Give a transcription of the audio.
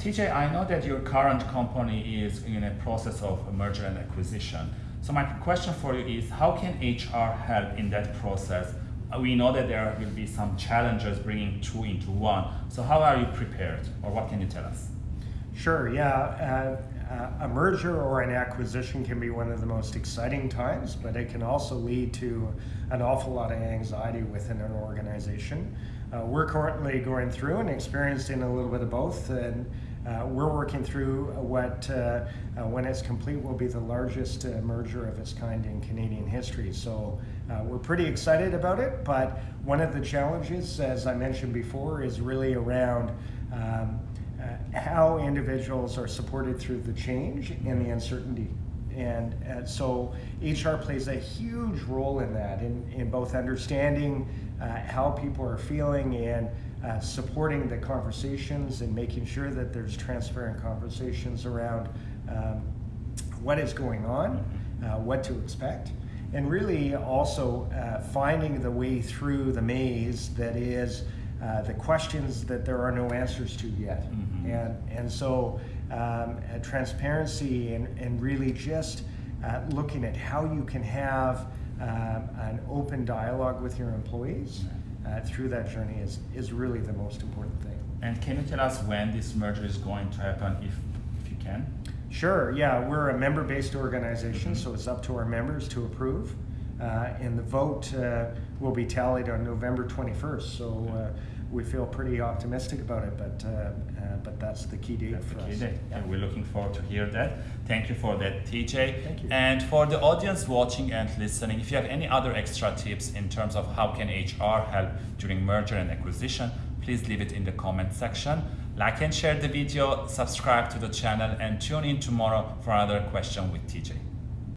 TJ, I know that your current company is in a process of merger and acquisition. So my question for you is, how can HR help in that process? We know that there will be some challenges bringing two into one. So how are you prepared, or what can you tell us? Sure, yeah. Uh, a merger or an acquisition can be one of the most exciting times, but it can also lead to an awful lot of anxiety within an organization. Uh, we're currently going through and experiencing a little bit of both, and uh, we're working through what, uh, uh, when it's complete, will be the largest uh, merger of its kind in Canadian history. So uh, we're pretty excited about it, but one of the challenges, as I mentioned before, is really around um, uh, how individuals are supported through the change and the uncertainty. And, uh, so HR plays a huge role in that, in, in both understanding how people are feeling and uh, supporting the conversations and making sure that there's transparent conversations around um, what is going on, uh, what to expect, and really also uh, finding the way through the maze that is uh, the questions that there are no answers to yet. And, and so um, uh, transparency and, and really just uh, looking at how you can have um, an open dialogue with your employees uh, through that journey is, is really the most important thing. And can you tell us when this merger is going to happen, if, if you can? Sure, yeah, we're a member-based organization, so it's up to our members to approve. Uh, and the vote uh, will be tallied on November 21st, so uh, we feel pretty optimistic about it, but, uh, uh, but that's the key date That's for key us. date. And we're looking forward to hear that. Thank you for that, TJ. Thank you. And for the audience watching and listening, if you have any other extra tips in terms of how can HR help during merger and acquisition, please leave it in the comment section. Like and share the video, subscribe to the channel, and tune in tomorrow for another question with TJ.